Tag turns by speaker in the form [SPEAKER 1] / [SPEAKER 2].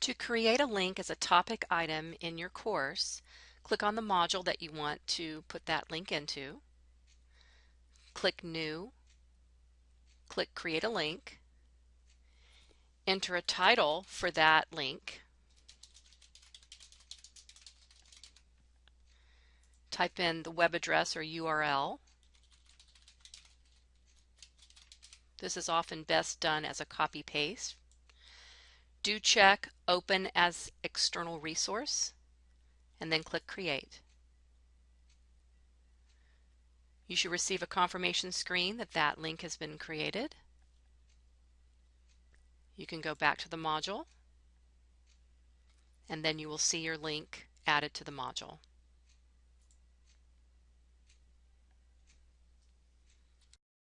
[SPEAKER 1] To create a link as a topic item in your course, click on the module that you want to put that link into. Click New. Click Create a Link. Enter a title for that link. Type in the web address or URL. This is often best done as a copy paste do check Open as External Resource and then click Create. You should receive a confirmation screen that that link has been created. You can go back to the module and then you will see your link added to the module.